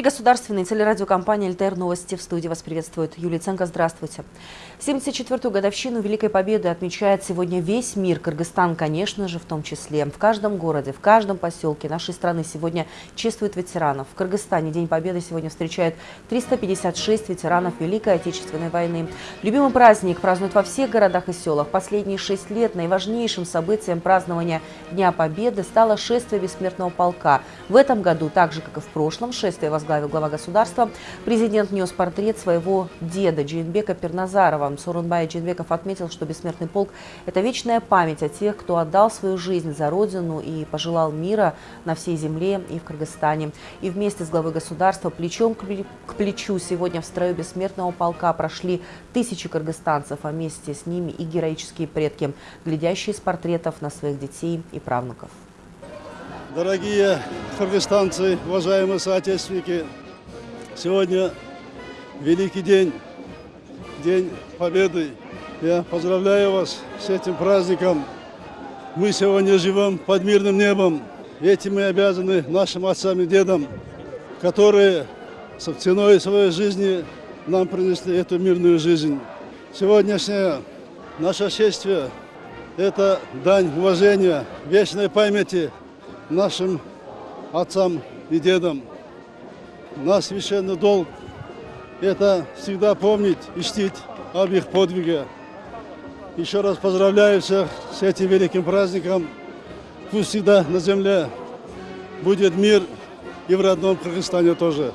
Эфире государственной телерадиокомпания «ЛТР Новости». В студии вас приветствует Юлия Ценко. Здравствуйте. 74-ю годовщину Великой Победы отмечает сегодня весь мир. Кыргызстан, конечно же, в том числе. В каждом городе, в каждом поселке нашей страны сегодня чествуют ветеранов. В Кыргызстане День Победы сегодня встречает 356 ветеранов Великой Отечественной войны. Любимый праздник празднуют во всех городах и селах. Последние шесть лет наиважнейшим событием празднования Дня Победы стало шествие Бессмертного полка. В этом году, так же, как и в прошлом, шествие возглавил глава государства. Президент нес портрет своего деда Джейнбека Перназарова. Сорунбай Джейнбеков отметил, что бессмертный полк – это вечная память о тех, кто отдал свою жизнь за родину и пожелал мира на всей земле и в Кыргызстане. И вместе с главой государства плечом к плечу сегодня в строю бессмертного полка прошли тысячи кыргызстанцев, а вместе с ними и героические предки, глядящие с портретов на своих детей и правнуков. Дорогие кыргызстанцы, уважаемые соотечественники, сегодня великий день, День Победы. Я поздравляю вас с этим праздником. Мы сегодня живем под мирным небом. Этим мы обязаны нашим отцам и дедам, которые с ценой своей жизни нам принесли эту мирную жизнь. Сегодняшнее наше шествие – это дань уважения, вечной памяти нашим отцам и дедам. Наш священный долг – это всегда помнить и чтить об их подвиге. Еще раз поздравляю всех с этим великим праздником. Пусть всегда на земле будет мир и в родном Кыргызстане тоже.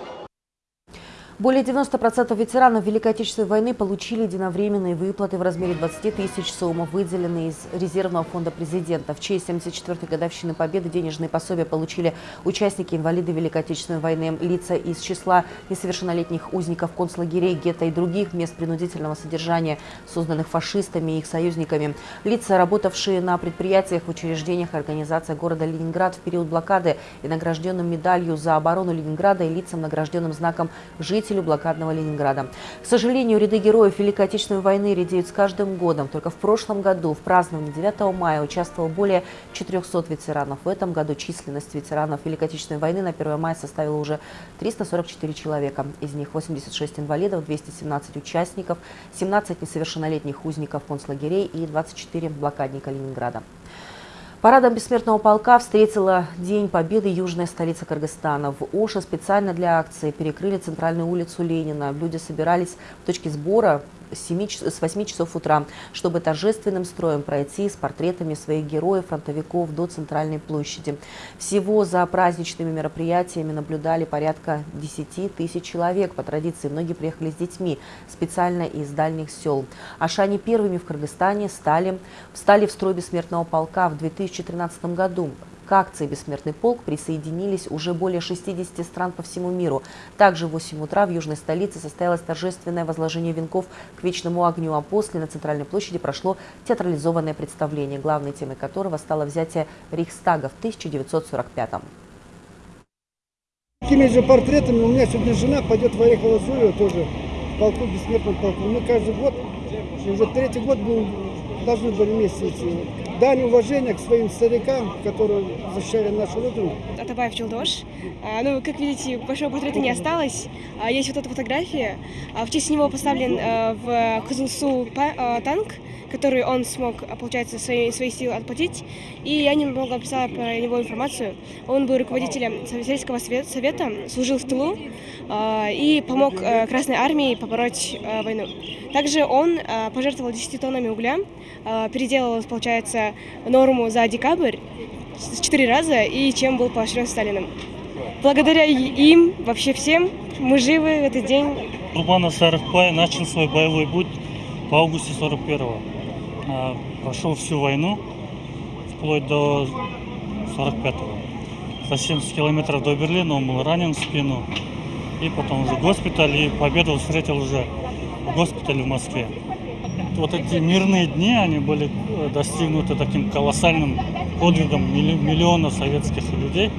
Более 90% ветеранов Великой Отечественной войны получили единовременные выплаты в размере 20 тысяч сумм, выделенные из резервного фонда президента. В честь 74-й годовщины Победы денежные пособия получили участники инвалиды Великой Отечественной войны, лица из числа несовершеннолетних узников концлагерей, гетто и других мест принудительного содержания, созданных фашистами и их союзниками, лица, работавшие на предприятиях, в учреждениях и организациях города Ленинград в период блокады и награжденным медалью за оборону Ленинграда и лицам, награжденным знаком «Жить победителю блокадного Ленинграда. К сожалению, ряды героев Великой Отечественной войны редеют с каждым годом. Только в прошлом году в праздновании 9 мая участвовало более 400 ветеранов. В этом году численность ветеранов Великой Отечественной войны на 1 мая составила уже 344 человека. Из них 86 инвалидов, 217 участников, 17 несовершеннолетних узников концлагерей и 24 блокадника Ленинграда. Парадом бессмертного полка встретила День Победы южная столица Кыргызстана. В Оше специально для акции перекрыли центральную улицу Ленина. Люди собирались в точке сбора с, 7, с 8 часов утра, чтобы торжественным строем пройти с портретами своих героев, фронтовиков до центральной площади. Всего за праздничными мероприятиями наблюдали порядка 10 тысяч человек. По традиции многие приехали с детьми, специально из дальних сел. Ашане первыми в Кыргызстане стали, встали в строй бессмертного полка в 2013 году. К акции «Бессмертный полк» присоединились уже более 60 стран по всему миру. Также в 8 утра в южной столице состоялось торжественное возложение венков к вечному огню, а после на Центральной площади прошло театрализованное представление, главной темой которого стало взятие Рейхстага в 1945 -м. Такими же портретами у меня сегодня жена пойдет в Орехово-Зуево тоже в полку, бессмертном полку. Мы каждый год, уже третий год будем, должны были вместе идти дань уважения к своим старикам, которые защищали нашу родину. Атабаев Челдош. А, ну, как видите, большого портрета не осталось. А, есть вот эта фотография. А, в честь него поставлен в Кызылсу танк, который он смог, получается, свои, свои силы отплатить. И я немного описала про него информацию. Он был руководителем Советского совета, служил в тылу и помог Красной армии побороть войну. Также он пожертвовал 10 тоннами угля, переделал, получается, норму за декабрь четыре раза и чем был поощрен Сталиным. Благодаря им, вообще всем, мы живы в этот день. Курбанов Сарыхбай начал свой боевой путь в августе 41-го. А, прошел всю войну, вплоть до 45-го. За 70 километров до Берлина он был ранен в спину. И потом уже госпиталь, и победу встретил уже в госпитале в Москве вот эти мирные дни, они были достигнуты таким колоссальным подвигом миллиона советских людей,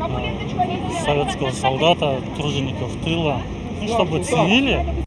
э, советского солдата, тружеников тыла, ну, чтобы ценили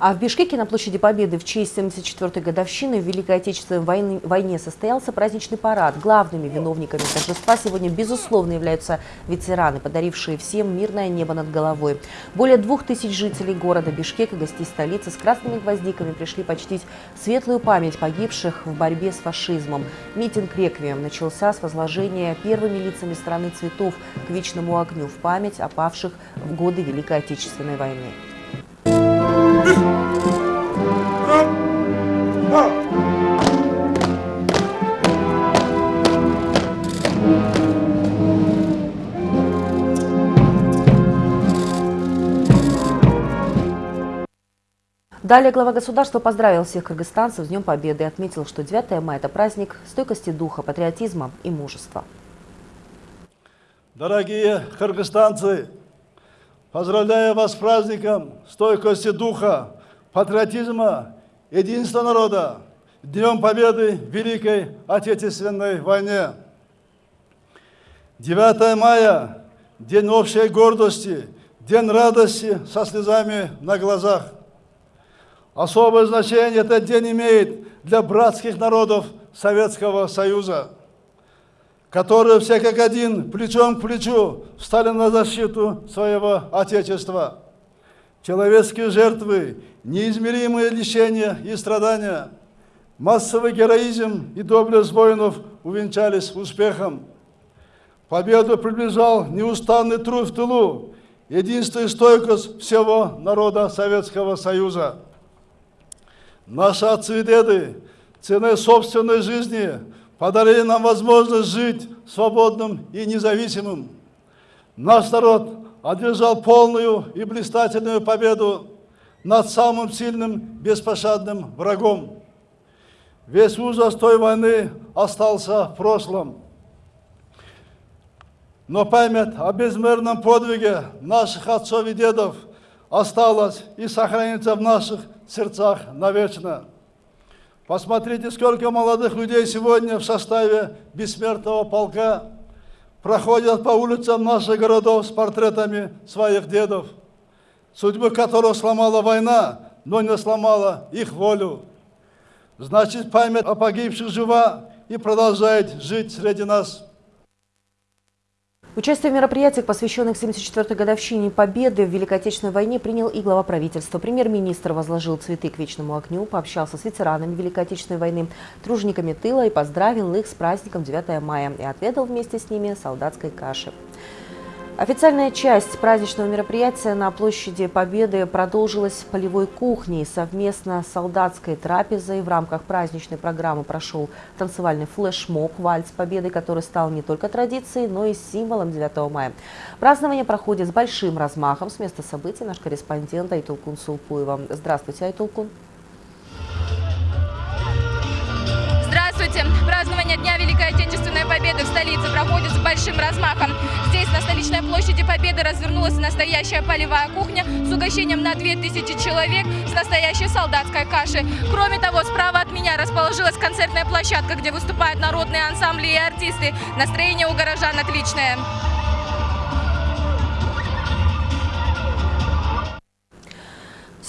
А в Бишкеке на площади Победы в честь 74-й годовщины в Великой Отечественной войны, войне состоялся праздничный парад. Главными виновниками торжества сегодня, безусловно, являются ветераны, подарившие всем мирное небо над головой. Более двух тысяч жителей города Бишкека, гостей столицы, с красными гвоздиками пришли почтить светлую память погибших в борьбе с фашизмом. Митинг «Реквием» начался с возложения первыми лицами страны цветов к вечному огню в память о павших в годы Великой Отечественной войны. Далее глава государства поздравил всех кыргызстанцев с Днем Победы и отметил, что 9 мая – это праздник стойкости духа, патриотизма и мужества. Дорогие кыргызстанцы, поздравляю вас с праздником стойкости духа, патриотизма, единства народа, Днем Победы в Великой Отечественной войне. 9 мая – день общей гордости, день радости со слезами на глазах. Особое значение этот день имеет для братских народов Советского Союза, которые все как один, плечом к плечу, встали на защиту своего Отечества. Человеческие жертвы, неизмеримые лишения и страдания, массовый героизм и доблесть воинов увенчались успехом. Победу приближал неустанный труд в тылу, единство и стойкость всего народа Советского Союза. Наши отцы и деды ценой собственной жизни подарили нам возможность жить свободным и независимым. Наш народ одержал полную и блистательную победу над самым сильным, беспощадным врагом. Весь ужас той войны остался в прошлом. Но память о безмерном подвиге наших отцов и дедов осталась и сохранится в наших сердцах навечно. Посмотрите, сколько молодых людей сегодня в составе бессмертного полка проходят по улицам наших городов с портретами своих дедов, судьбы которых сломала война, но не сломала их волю. Значит, память о погибших жива и продолжает жить среди нас. Участие в мероприятиях, посвященных 74-й годовщине Победы в Великой Отечественной войне, принял и глава правительства. Премьер-министр возложил цветы к вечному огню, пообщался с ветеранами Великой Отечественной войны, тружениками тыла и поздравил их с праздником 9 мая и отведал вместе с ними солдатской каши. Официальная часть праздничного мероприятия на площади Победы продолжилась полевой кухней. Совместно с солдатской трапезой в рамках праздничной программы прошел танцевальный флешмоб «Вальс Победы», который стал не только традицией, но и символом 9 мая. Празднование проходит с большим размахом. С места событий наш корреспондент Айтулкун Сулпуева. Здравствуйте, Айтулкун. Празднование Дня Великой Отечественной Победы в столице проходит с большим размахом. Здесь, на столичной площади Победы, развернулась настоящая полевая кухня с угощением на 2000 человек с настоящей солдатской кашей. Кроме того, справа от меня расположилась концертная площадка, где выступают народные ансамбли и артисты. Настроение у горожан отличное.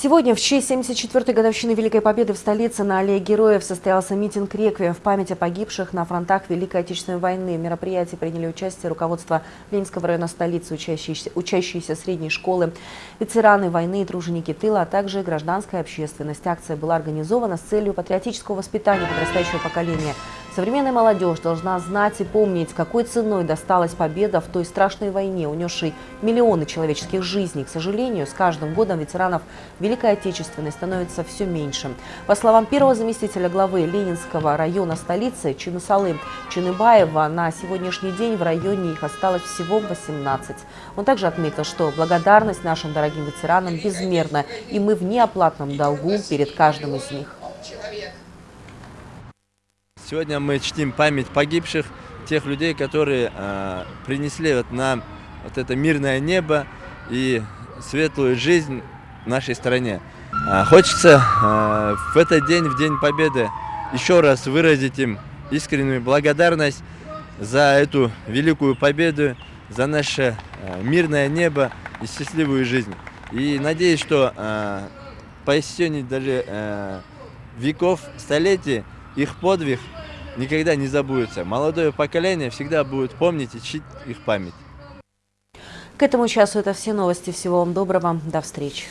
Сегодня, в честь 74-й годовщины Великой Победы в столице на Аллее Героев состоялся митинг «Реквием» в память о погибших на фронтах Великой Отечественной войны. В мероприятии приняли участие руководство Ленинского района столицы, учащиеся, учащиеся средней школы, ветераны войны и труженики тыла, а также гражданская общественность. Акция была организована с целью патриотического воспитания подрастающего поколения. Современная молодежь должна знать и помнить, какой ценой досталась победа в той страшной войне, унесшей миллионы человеческих жизней. К сожалению, с каждым годом ветеранов Великой Отечественной становится все меньше. По словам первого заместителя главы Ленинского района столицы Чинусалы Чиныбаева, на сегодняшний день в районе их осталось всего 18. Он также отметил, что благодарность нашим дорогим ветеранам безмерна, и мы в неоплатном долгу перед каждым из них. Сегодня мы чтим память погибших, тех людей, которые э, принесли вот нам вот это мирное небо и светлую жизнь нашей стране. А, хочется э, в этот день, в День Победы, еще раз выразить им искреннюю благодарность за эту великую победу, за наше э, мирное небо и счастливую жизнь. И надеюсь, что э, по истечении даже э, веков, столетий, их подвиг никогда не забудется. Молодое поколение всегда будет помнить и чтить их память. К этому часу это все новости. Всего вам доброго. До встречи.